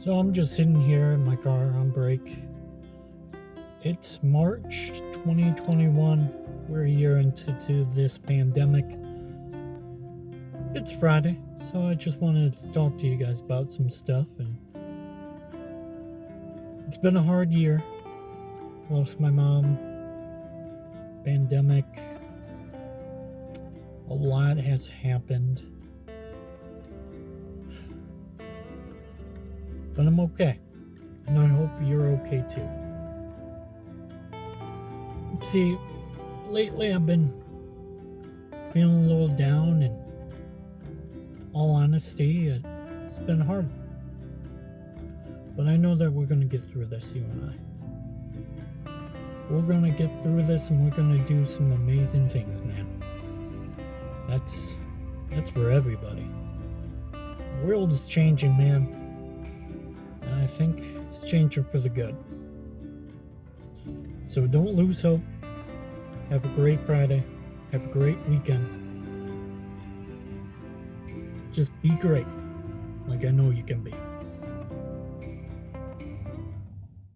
So I'm just sitting here in my car on break. It's March 2021. We're a year into this pandemic. It's Friday, so I just wanted to talk to you guys about some stuff. And it's been a hard year. Lost my mom. Pandemic. A lot has happened. But I'm okay. And I hope you're okay too. See, lately I've been feeling a little down, and all honesty, it, it's been hard. But I know that we're going to get through this, you and I. We're going to get through this and we're going to do some amazing things, man. That's that's for everybody. The world is changing, man. Think it's changing for the good. So don't lose hope. Have a great Friday. Have a great weekend. Just be great, like I know you can be.